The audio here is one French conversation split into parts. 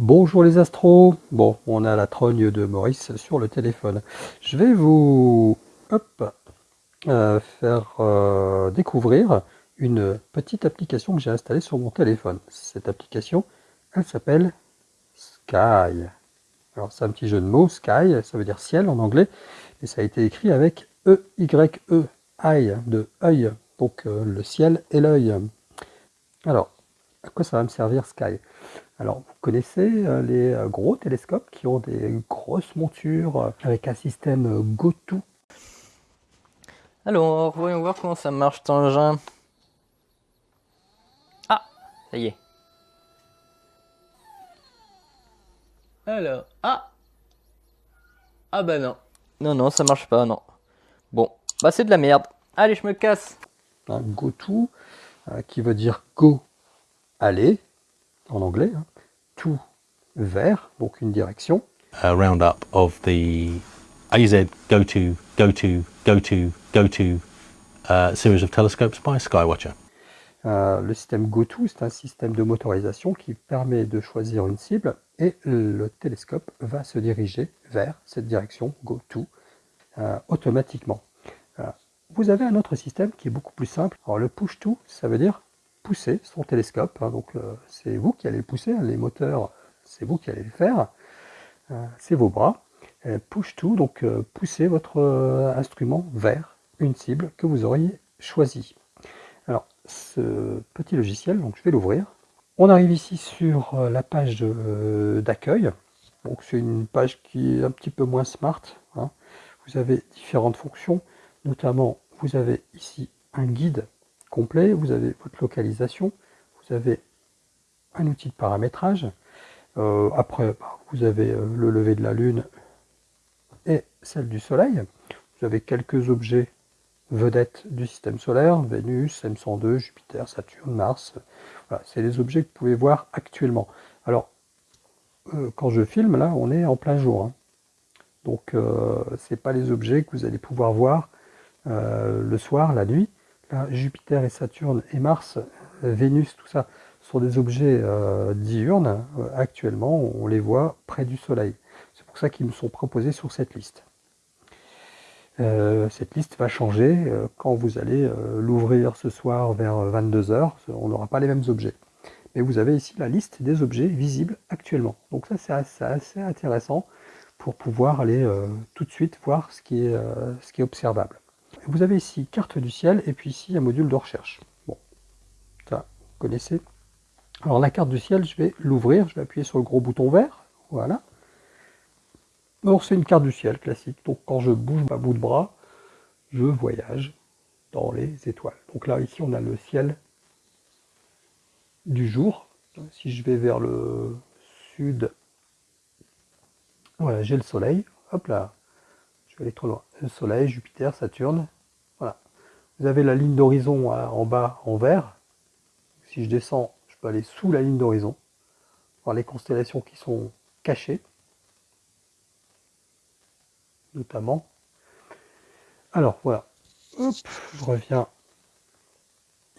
Bonjour les astros. Bon, on a la trogne de Maurice sur le téléphone. Je vais vous euh, faire euh, découvrir une petite application que j'ai installée sur mon téléphone. Cette application, elle s'appelle Sky. Alors c'est un petit jeu de mots, Sky, ça veut dire ciel en anglais, et ça a été écrit avec E-Y-E, I de œil, donc euh, le ciel et l'œil. Alors, à quoi ça va me servir Sky? Alors, vous connaissez euh, les euh, gros télescopes qui ont des grosses montures euh, avec un système GoTo Alors, voyons voir comment ça marche cet engin. Ah, ça y est. Alors, ah Ah bah non. Non, non, ça marche pas, non. Bon, bah c'est de la merde. Allez, je me casse. Un GoTo qui veut dire Go aller, en anglais, hein, to vers, donc une direction. A roundup of the AZ go to, go to, go to, go to uh, series of telescopes by Skywatcher. Euh, le système GoTo, c'est un système de motorisation qui permet de choisir une cible et le télescope va se diriger vers cette direction GoTo euh, automatiquement. Euh, vous avez un autre système qui est beaucoup plus simple. Alors le push-to, ça veut dire pousser son télescope. Hein, donc euh, c'est vous qui allez le pousser, hein, les moteurs, c'est vous qui allez le faire. Euh, c'est vos bras. push tout, donc euh, poussez votre instrument vers une cible que vous auriez choisie. Alors ce petit logiciel, donc je vais l'ouvrir. On arrive ici sur la page d'accueil. Donc c'est une page qui est un petit peu moins smart. Hein. Vous avez différentes fonctions, notamment vous avez ici un guide vous avez votre localisation, vous avez un outil de paramétrage, euh, après bah, vous avez euh, le lever de la Lune et celle du Soleil, vous avez quelques objets vedettes du système solaire, Vénus, M102, Jupiter, Saturne, Mars, voilà, c'est les objets que vous pouvez voir actuellement. Alors, euh, quand je filme, là, on est en plein jour, hein. donc c'est pas les objets que vous allez pouvoir voir le soir, la nuit, Jupiter et Saturne et Mars, euh, Vénus, tout ça, sont des objets euh, diurnes. Euh, actuellement, on les voit près du Soleil. C'est pour ça qu'ils me sont proposés sur cette liste. cette liste va changer quand vous allez l'ouvrir ce soir vers 22h. On n'aura pas les mêmes objets. Mais vous avez ici la liste des objets visibles actuellement. Donc ça, c'est assez, intéressant pour pouvoir aller tout de suite voir ce qui est observable. Vous avez ici carte du ciel et puis ici un module de recherche. Bon, ça, vous connaissez. Alors la carte du ciel, je vais l'ouvrir, je vais appuyer sur le gros bouton vert, voilà. Alors c'est une carte du ciel classique, donc quand je bouge ma bout de bras, je voyage dans les étoiles. Donc là, ici, on a le ciel du jour. Si je vais vers le sud, voilà, j'ai le soleil. Hop là, je vais aller trop loin. Le soleil, Jupiter, Saturne, vous avez la ligne d'horizon en bas en vert. Si je descends, je peux aller sous la ligne d'horizon, voir les constellations qui sont cachées, notamment. Alors voilà, Hop, je reviens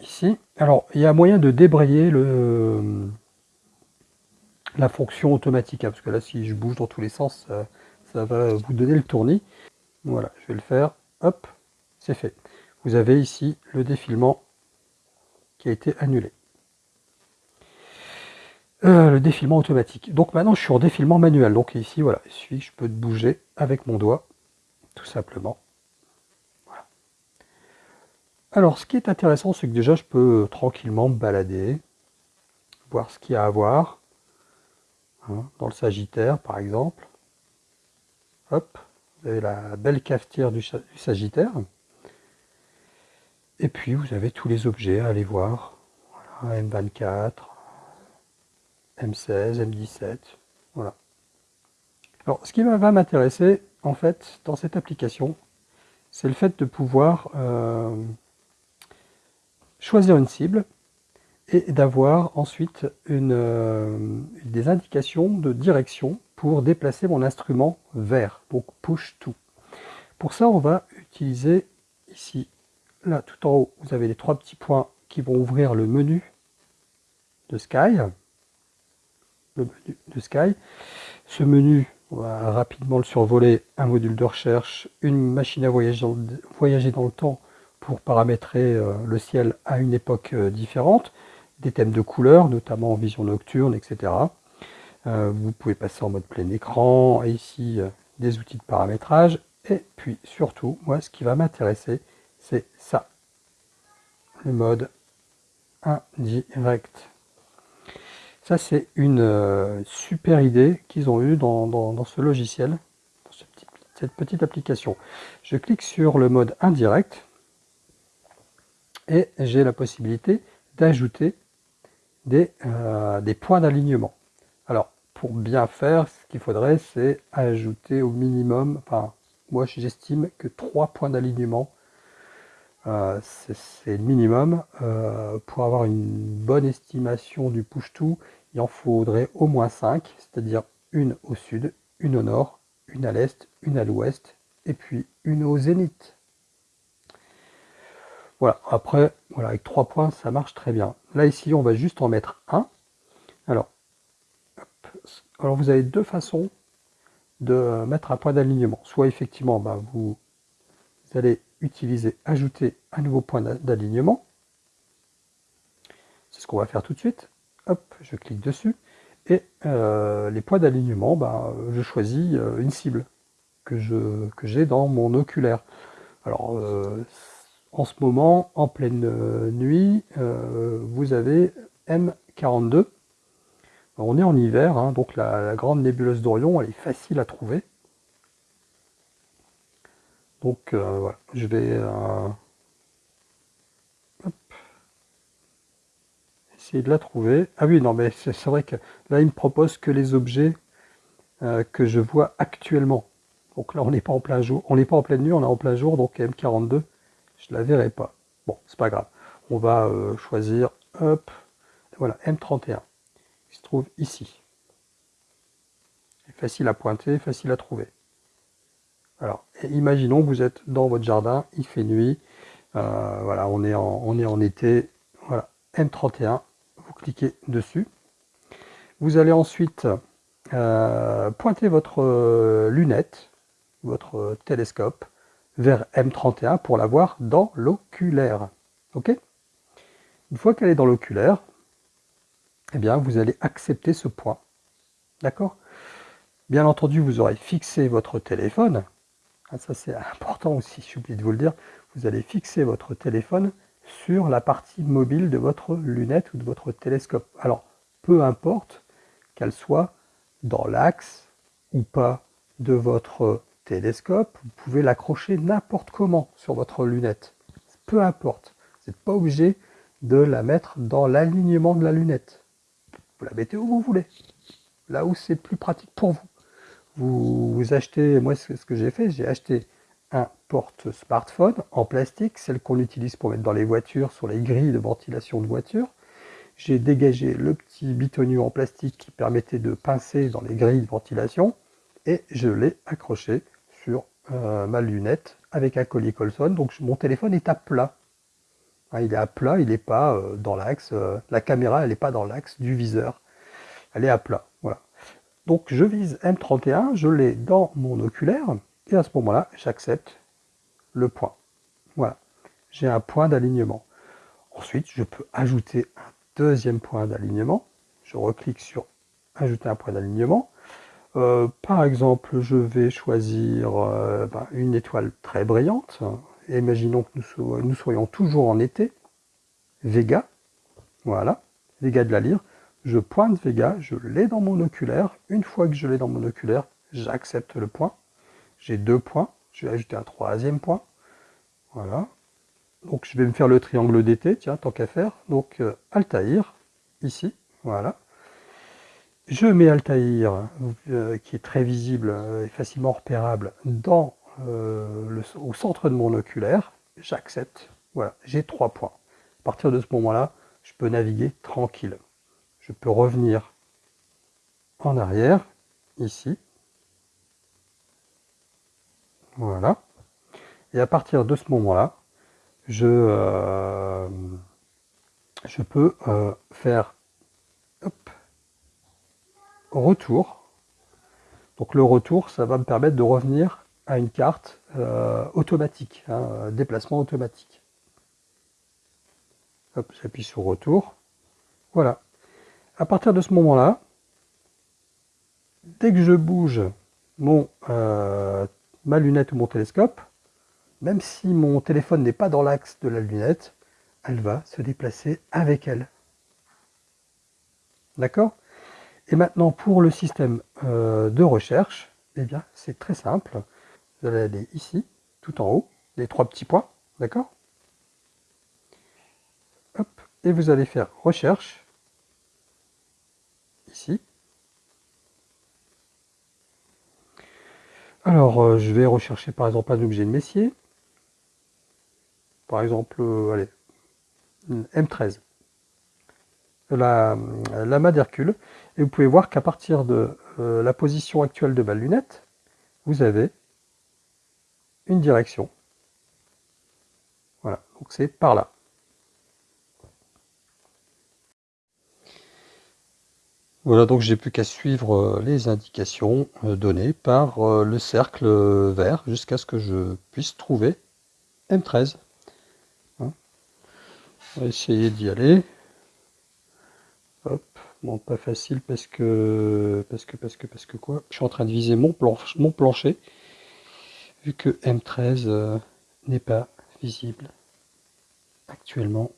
ici. Alors il y a moyen de débrayer le, la fonction automatique, hein, parce que là si je bouge dans tous les sens, ça, ça va vous donner le tournis. Voilà, je vais le faire, hop, c'est fait vous avez ici le défilement qui a été annulé. Euh, le défilement automatique. Donc maintenant je suis en défilement manuel. Donc ici, voilà, il suffit je peux bouger avec mon doigt, tout simplement. Alors ce qui est intéressant, c'est que déjà je peux tranquillement me balader, voir ce qu'il y a à voir. Hein, dans le Sagittaire par exemple. Hop, vous avez la belle cafetière du Sagittaire. Et puis vous avez tous les objets à aller voir. M24, M16, M17, voilà. Alors ce qui va m'intéresser en fait dans cette application, c'est le fait de pouvoir euh, choisir une cible et d'avoir ensuite une, euh, des indications de direction pour déplacer mon instrument vers, donc push to. Pour ça, on va utiliser ici Là, tout en haut, vous avez les trois petits points qui vont ouvrir le menu de Sky. le menu de Sky. Ce menu, on va rapidement le survoler, un module de recherche, une machine à voyager dans le temps pour paramétrer euh, le ciel à une époque euh, différente, des thèmes de couleurs, notamment en vision nocturne, etc. Euh, vous pouvez passer en mode plein écran, et ici des outils de paramétrage, et puis surtout, moi ce qui va m'intéresser, c'est ça, le mode indirect. Ça c'est une super idée qu'ils ont eue dans, ce logiciel, dans cette petite application. Je clique sur le mode indirect, et j'ai la possibilité d'ajouter des, euh, des, points d'alignement. Alors, pour bien faire, ce qu'il faudrait, c'est ajouter au minimum, enfin, moi j'estime que trois points d'alignement, euh, c'est le minimum. Euh, pour avoir une bonne estimation du push-to, il en faudrait au moins 5, c'est-à-dire une au sud, une au nord, une à l'est, une à l'ouest, et puis une au zénith. Voilà, après, voilà, avec trois points, ça marche très bien. Là, ici, on va juste en mettre un. Alors, alors vous avez deux façons de mettre un point d'alignement. Soit effectivement, bah, vous, allez utiliser ajouter un nouveau point d'alignement. C'est ce qu'on va faire tout de suite. Hop, je clique dessus. Et euh, les points d'alignement, bah, je choisis euh, une cible que j'ai dans mon oculaire. Alors, euh, en ce moment, en pleine euh, nuit, euh, vous avez M42. On est en hiver, hein, donc la, grande nébuleuse d'Orion, elle est facile à trouver. Donc euh, voilà, je vais essayer de la trouver. Ah oui, non, mais c'est vrai que là, il me propose que les objets que je vois actuellement. Donc là, on n'est pas en plein jour, on n'est pas en pleine nuit, on est en plein jour, donc M42 je la verrai pas. Bon, c'est pas grave. On va euh, choisir, hop, voilà, M31, se trouve ici. Facile à pointer, facile à trouver. Alors, imaginons que vous êtes dans votre jardin, il fait nuit, euh, voilà, on est, en, on est en été, voilà, M31, vous cliquez dessus. Vous allez ensuite euh, pointer votre lunette, votre télescope, vers M31 pour la voir dans l'oculaire. Ok? Une fois qu'elle est dans l'oculaire, eh bien, vous allez accepter ce point. D'accord? Bien entendu, vous aurez fixé votre téléphone. Ah, ça, c'est important aussi, j'ai oublié de vous le dire. Vous allez fixer votre téléphone sur la partie mobile de votre lunette ou de votre télescope. Alors, peu importe qu'elle soit dans l'axe ou pas de votre télescope, vous pouvez l'accrocher n'importe comment sur votre lunette. Peu importe. Vous n'êtes pas obligé de la mettre dans l'alignement de la lunette. Vous la mettez où vous voulez. Là où c'est plus pratique pour vous. Vous, achetez, moi ce que j'ai fait, j'ai acheté un porte-smartphone en plastique, celle qu'on utilise pour mettre dans les voitures, sur les grilles de ventilation de voiture. J'ai dégagé le petit bitonnier en plastique qui permettait de pincer dans les grilles de ventilation et je l'ai accroché sur euh, ma lunette avec un collier Colson. Donc mon téléphone est à plat. Hein, il est à plat, il n'est pas euh, dans l'axe. Euh, la caméra, n'est pas dans l'axe du viseur. Elle est à plat. Voilà. Donc je vise M31, je l'ai dans mon oculaire. Et à ce moment-là, j'accepte le point. Voilà. J'ai un point d'alignement. Ensuite, je peux ajouter un deuxième point d'alignement. Je reclique sur ajouter un point d'alignement. Euh, par exemple, je vais choisir ben, une étoile très brillante. Imaginons que nous, soyons toujours en été. Vega, voilà, Vega de la lyre. Je pointe Vega, je l'ai dans mon oculaire. Une fois que je l'ai dans mon oculaire, j'accepte le point. J'ai deux points, je vais ajouter un troisième point. Voilà. Donc je vais me faire le triangle d'été, tiens, tant qu'à faire. Donc euh, Altaïr, ici, voilà. Je mets Altaïr, euh, qui est très visible euh, et facilement repérable, dans, euh, au centre de mon oculaire. J'accepte. Voilà, j'ai trois points. À partir de ce moment-là, je peux naviguer tranquille. Je peux revenir en arrière, ici. Voilà. Et à partir de ce moment-là, je, je peux faire hop, retour. Donc le retour, ça va me permettre de revenir à une carte euh, automatique, hein, déplacement automatique. J'appuie sur retour. Voilà. À partir de ce moment-là, dès que je bouge euh, ma lunette ou mon télescope, même si mon téléphone n'est pas dans l'axe de la lunette, elle va se déplacer avec elle. D'accord? Et maintenant, pour le système euh, de recherche, eh bien, c'est très simple. Vous allez aller ici, tout en haut, les trois petits points, d'accord? Et vous allez faire recherche, ici. Alors, euh, je vais rechercher par exemple un objet de Messier. Par exemple, euh, allez, M13 la, la d'Hercule. Et vous pouvez voir qu'à partir de euh, la position actuelle de ma lunette, vous avez une direction. Voilà, donc c'est par là. Voilà, donc j'ai plus qu'à suivre euh, les indications euh, données par le cercle vert jusqu'à ce que je puisse trouver M13. Hein. On va essayer d'y aller. Hop, bon pas facile parce que parce que parce que parce que quoi? Je suis en train de viser mon, planche, mon plancher vu que M13 euh, n'est pas visible actuellement.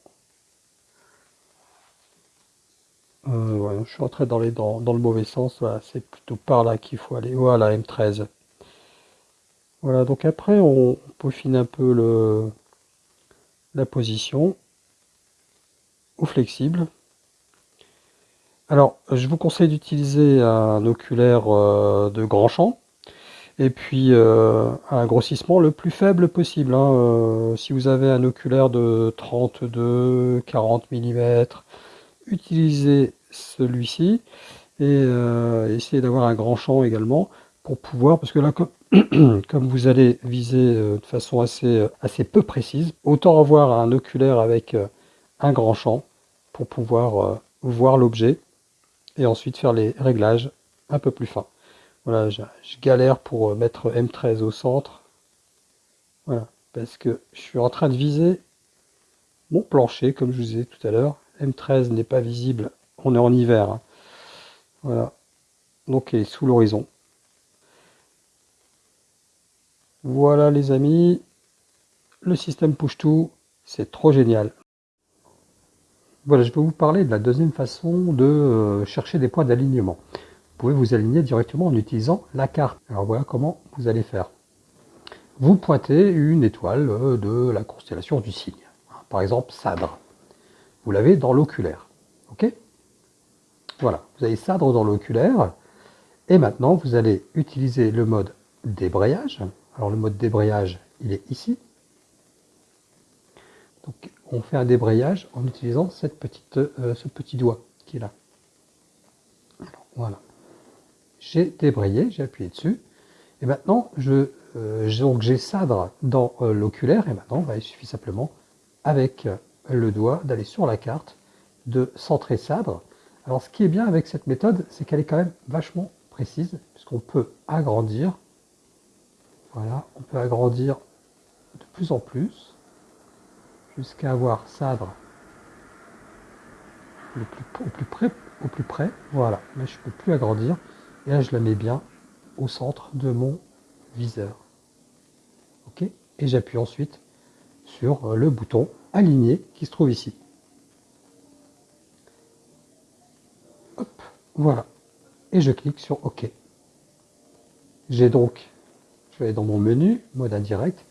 Euh, je suis entré dans, les, dans, dans le mauvais sens, c'est plutôt par là qu'il faut aller. Voilà, M13. Voilà, donc après on peaufine un peu le, la position au flexible. Alors, je vous conseille d'utiliser un oculaire euh, de grand champ et puis euh, un grossissement le plus faible possible. Hein. Euh, si vous avez un oculaire de 32, 40 mm, utilisez celui-ci et essayez d'avoir un grand champ également pour pouvoir, parce que là, comme, vous allez viser de façon assez, assez peu précise, autant avoir un oculaire avec un grand champ pour pouvoir voir l'objet et ensuite faire les réglages un peu plus fins. Voilà, je, galère pour euh, mettre M13 au centre. Parce que je suis en train de viser mon plancher, comme je vous disais tout à l'heure. M13 n'est pas visible, on est en hiver. Hein. Voilà, donc il est sous l'horizon. Voilà les amis, le système push-to, c'est trop génial. Voilà, je vais vous parler de la deuxième façon de euh, chercher des points d'alignement. Vous pouvez vous aligner directement en utilisant la carte. Alors voilà comment vous allez faire. Vous pointez une étoile euh, de la constellation du Cygne. Par exemple, Sadre. Vous l'avez dans l'oculaire. Ok? Voilà, vous avez Sadre dans l'oculaire. Et maintenant, vous allez utiliser le mode débrayage. Alors le mode débrayage, il est ici. Donc on fait un débrayage en utilisant cette petite, euh, ce petit doigt qui est là. voilà. J'ai débrayé, j'ai appuyé dessus. Et maintenant, euh, j'ai Sadre dans euh, l'oculaire. Et maintenant, bah, il suffit simplement, avec le doigt, d'aller sur la carte, de centrer Sadre. Alors, ce qui est bien avec cette méthode, c'est qu'elle est quand même vachement précise, puisqu'on peut agrandir. Voilà, on peut agrandir de plus en plus jusqu'à avoir Sadre au, plus près, au plus près. Voilà, là je ne peux plus agrandir. Et là je la mets bien au centre de mon viseur. Ok? Et j'appuie ensuite sur le bouton aligné qui se trouve ici. Hop, voilà. Et je clique sur OK. J'ai donc, je vais dans mon menu, mode indirect.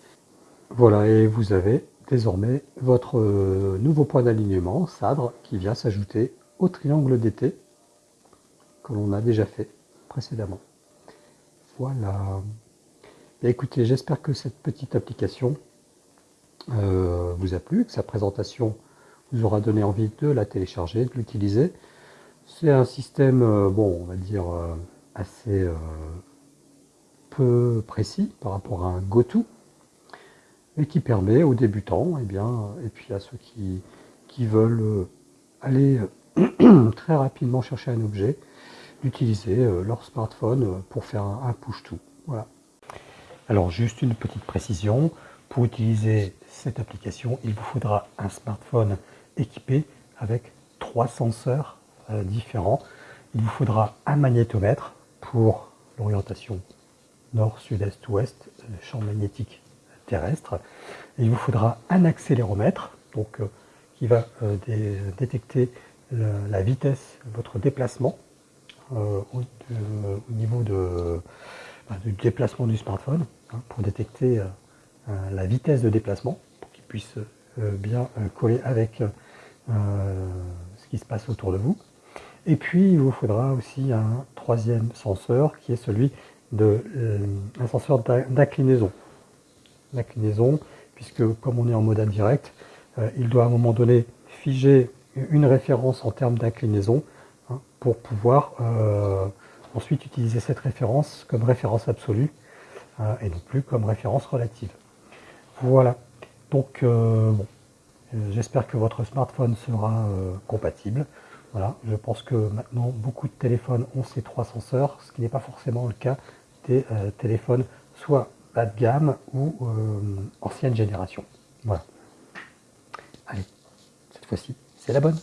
Voilà, et vous avez désormais votre euh, nouveau point d'alignement, Sadre, qui vient s'ajouter au triangle d'été que l'on a déjà fait Voilà. écoutez, j'espère que cette petite application euh, vous a plu, que sa présentation vous aura donné envie de la télécharger, de l'utiliser. C'est un système, euh, bon, on va dire, assez peu précis par rapport à un GoTo, et qui permet aux débutants, et, eh bien, et puis à ceux qui, veulent euh, aller euh, très rapidement chercher un objet, d'utiliser leur smartphone pour faire un, push-to. Voilà. Alors juste une petite précision, pour utiliser cette application, il vous faudra un smartphone équipé avec trois senseurs différents. Il vous faudra un magnétomètre pour l'orientation nord, sud, est, ouest, champ magnétique terrestre. il vous faudra un accéléromètre donc, euh, qui va euh, détecter la vitesse, votre déplacement euh, au, niveau de, bah, du déplacement du smartphone hein, pour détecter la vitesse de déplacement pour qu'il puisse bien coller avec ce qui se passe autour de vous. Et puis il vous faudra aussi un troisième senseur qui est celui de un senseur d'inclinaison l'inclinaison, puisque comme on est en mode indirect, euh, il doit à un moment donné figer une référence en termes d'inclinaison pour pouvoir euh, ensuite utiliser cette référence comme référence absolue euh, et non plus comme référence relative. Voilà, donc bon, j'espère que votre smartphone sera compatible. Voilà, je pense que maintenant beaucoup de téléphones ont ces trois senseurs, ce qui n'est pas forcément le cas des téléphones soit bas de gamme ou euh, ancienne génération. Voilà. Allez, cette fois-ci, c'est la bonne.